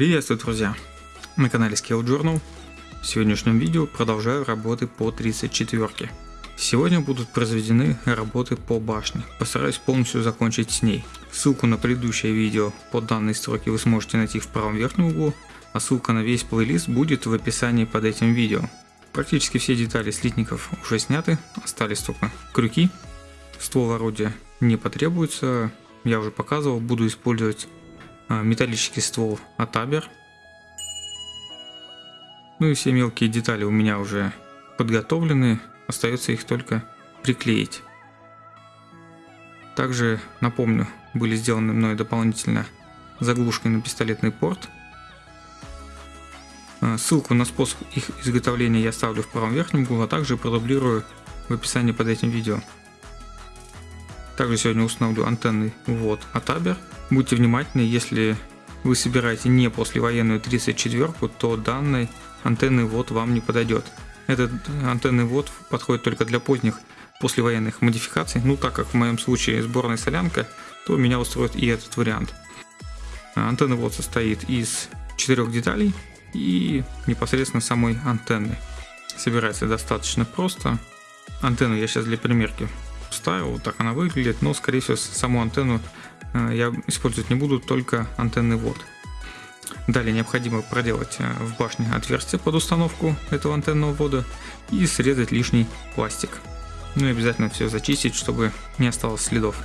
Приветствую, друзья! На канале Scale Journal. В сегодняшнем видео продолжаю работы по 34. Сегодня будут произведены работы по башне. Постараюсь полностью закончить с ней. Ссылку на предыдущее видео по данной строке вы сможете найти в правом верхнем углу, а ссылка на весь плейлист будет в описании под этим видео. Практически все детали слитников уже сняты, остались только крюки. Ствол орудия не потребуется, я уже показывал, буду использовать металлический ствол от Абер. Ну и все мелкие детали у меня уже подготовлены, остается их только приклеить. Также напомню, были сделаны мной дополнительно заглушки на пистолетный порт. А, ссылку на способ их изготовления я оставлю в правом верхнем углу, а также продублирую в описании под этим видео. Также сегодня установлю антенный ввод от Aber. Будьте внимательны, если вы собираете не послевоенную 34, то данный антенный ввод вам не подойдет. Этот антенный ввод подходит только для поздних послевоенных модификаций, ну так как в моем случае сборная солянка, то меня устроит и этот вариант. Антенный ввод состоит из четырех деталей и непосредственно самой антенны. Собирается достаточно просто. Антенну я сейчас для примерки вставил, вот так она выглядит, но скорее всего саму антенну Э, я использовать не буду, только антенный ввод. Далее необходимо проделать э, в башне отверстие под установку этого антенного ввода и срезать лишний пластик. Ну и обязательно все зачистить, чтобы не осталось следов.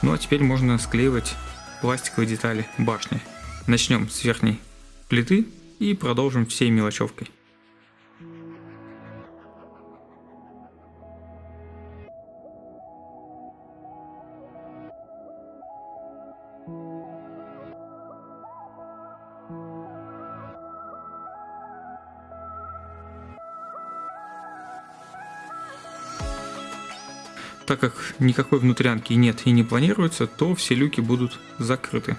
Ну а теперь можно склеивать пластиковые детали башни. Начнем с верхней плиты и продолжим всей мелочевкой. Так как никакой внутрянки нет и не планируется, то все люки будут закрыты.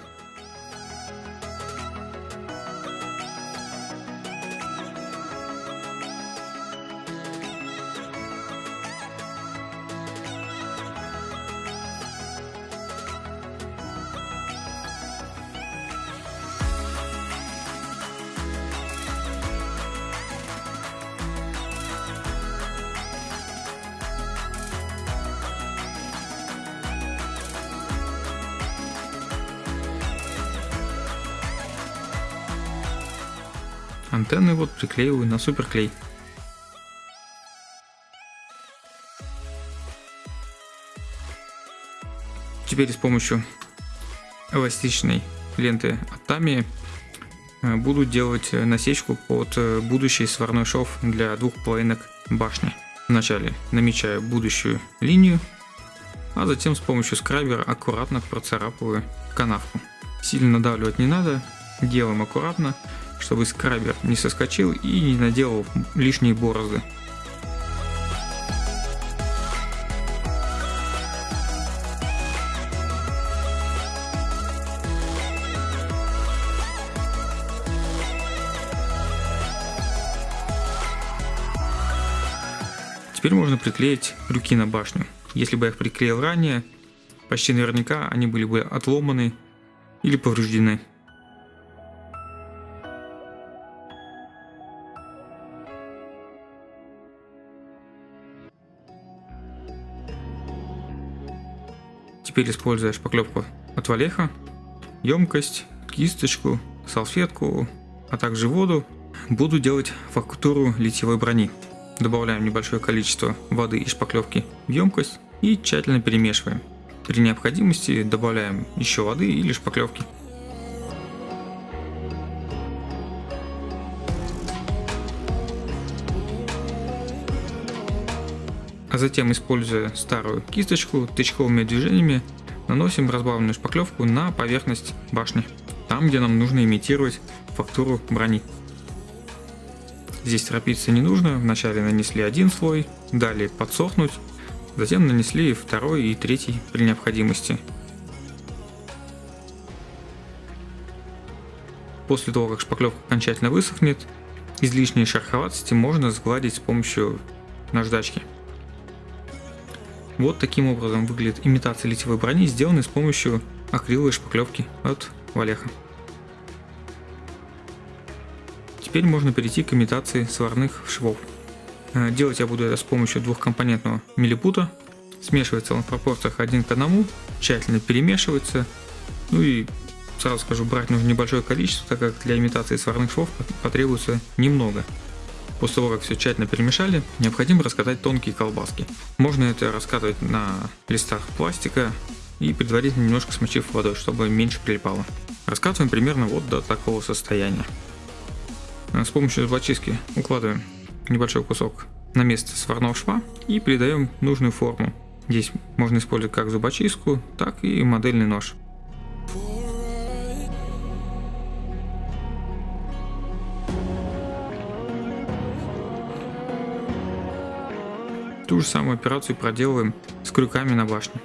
Антенны вот приклеиваю на суперклей. Теперь с помощью эластичной ленты от Tamiya э, буду делать насечку под э, будущий сварной шов для двух половинок башни. Вначале намечаю будущую линию, а затем с помощью скрайбера аккуратно процарапываю канавку. Сильно надавливать не надо, делаем аккуратно, чтобы скрабер не соскочил и не наделал лишние борозды. Теперь можно приклеить крюки на башню. Если бы я их приклеил ранее, почти наверняка они были бы отломаны или повреждены. Теперь используя шпаклевку от Валеха, емкость, кисточку, салфетку, а также воду, буду делать фактуру литьевой брони. Добавляем небольшое количество воды и шпаклевки в емкость и тщательно перемешиваем. При необходимости добавляем еще воды или шпаклевки. А затем, используя старую кисточку, тычковыми движениями наносим разбавленную шпаклевку на поверхность башни, там где нам нужно имитировать фактуру брони. Здесь торопиться не нужно, вначале нанесли один слой, далее подсохнуть, затем нанесли второй и третий при необходимости. После того, как шпаклевка окончательно высохнет, излишние шероховатости можно сгладить с помощью наждачки. Вот таким образом выглядит имитация литьевой брони, сделанная с помощью акриловой шпаклевки от Валеха. Теперь можно перейти к имитации сварных швов. Э, делать я буду это с помощью двухкомпонентного милипута. Смешивается он в пропорциях один к одному, тщательно перемешивается. Ну и сразу скажу, брать нужно небольшое количество, так как для имитации сварных швов потребуется немного. После того, как все тщательно перемешали, необходимо раскатать тонкие колбаски. Можно это раскатывать на листах пластика и предварительно немножко смочив водой, чтобы меньше прилипало. Раскатываем примерно вот до такого состояния. С помощью зубочистки укладываем небольшой кусок на место сварного шва и придаем нужную форму. Здесь можно использовать как зубочистку, так и модельный нож. Ту же самую операцию проделываем с крюками на башне.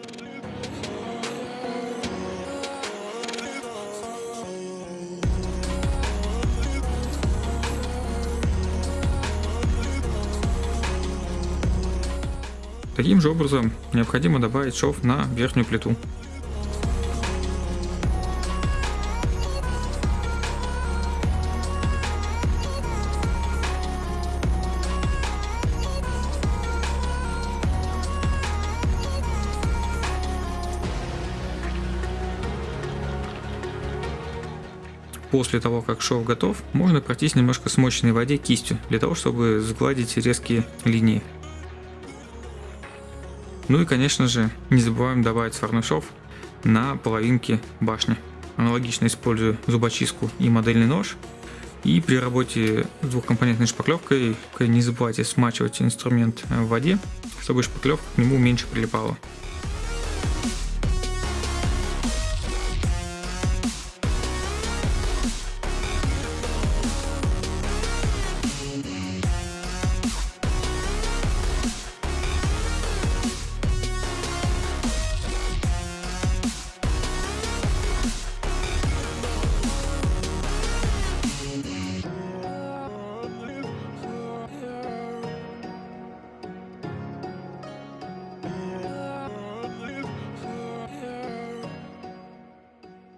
Таким же образом необходимо добавить шов на верхнюю плиту. После того, как шов готов, можно пройтись немножко смоченной воде кистью, для того, чтобы сгладить резкие линии. Ну и конечно же, не забываем добавить сварной шов на половинке башни. Аналогично использую зубочистку и модельный нож. И при работе с двухкомпонентной шпаклевкой не забывайте смачивать инструмент в воде, чтобы шпаклевка к нему меньше прилипала.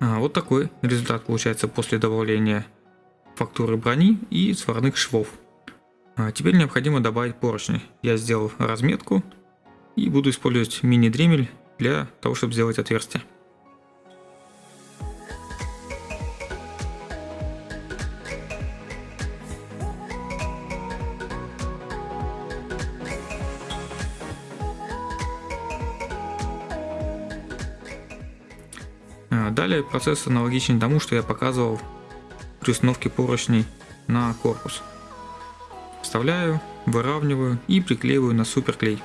А, вот такой результат получается после добавления фактуры брони и сварных швов. А теперь необходимо добавить поручни. Я сделал разметку и буду использовать мини-дремель для того, чтобы сделать отверстие. Далее процесс аналогичен тому, что я показывал при установке поручней на корпус. Вставляю, выравниваю и приклеиваю на суперклей.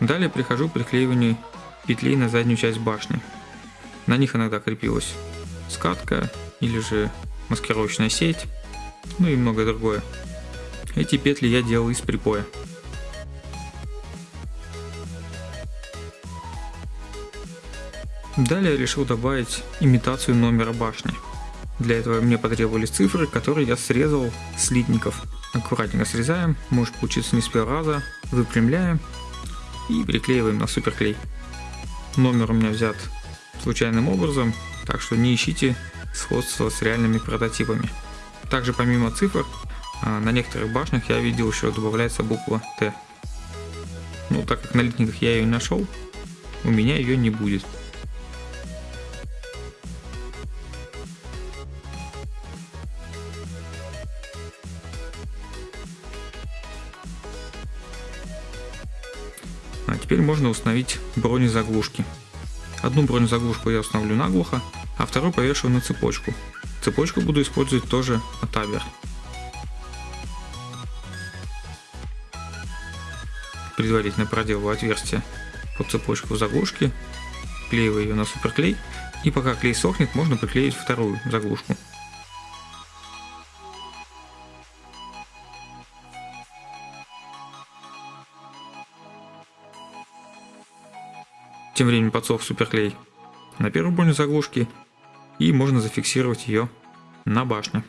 Далее прихожу к приклеиванию петлей на заднюю часть башни. На них иногда крепилась скатка или же маскировочная сеть, ну и многое другое. Эти петли я делал из припоя. Далее решил добавить имитацию номера башни. Для этого мне потребовались цифры, которые я срезал с литников. Аккуратненько срезаем, может получиться не с первого раза, выпрямляем и приклеиваем на суперклей. Номер у меня взят случайным образом, так что не ищите сходство с реальными прототипами. Также помимо цифр на некоторых башнях я видел еще добавляется буква Т. Ну, так как на литниках я ее нашел, у меня ее не будет. А теперь можно установить бронезаглушки. Одну бронезаглушку я установлю наглухо, а вторую повешу на цепочку. Цепочку буду использовать тоже от Абер. Предварительно проделываю отверстие под цепочку заглушки, клеиваю ее на суперклей, и пока клей сохнет, можно приклеить вторую заглушку. Тем временем подсох суперклей. на первую броню заглушки и можно зафиксировать ее на башне.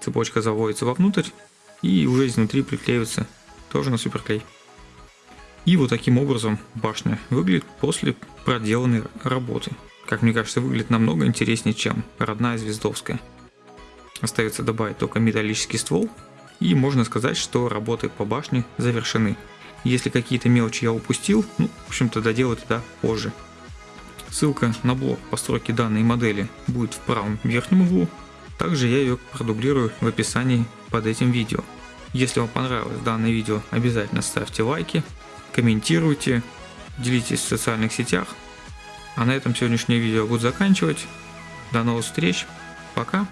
Цепочка заводится вовнутрь и уже изнутри приклеивается тоже на суперклей. И вот таким образом башня выглядит после проделанной работы. Как мне кажется, выглядит намного интереснее, чем родная звездовская. Остается добавить только металлический ствол, и можно сказать, что работы по башне завершены. Если какие-то мелочи я упустил, ну, в общем-то, доделаю это позже. Ссылка на блог постройки данной модели будет в правом верхнем углу. Также я ее продублирую в описании под этим видео. Если вам понравилось данное видео, обязательно ставьте лайки, комментируйте, делитесь в социальных сетях. А на этом сегодняшнее видео буду заканчивать. До новых встреч. Пока.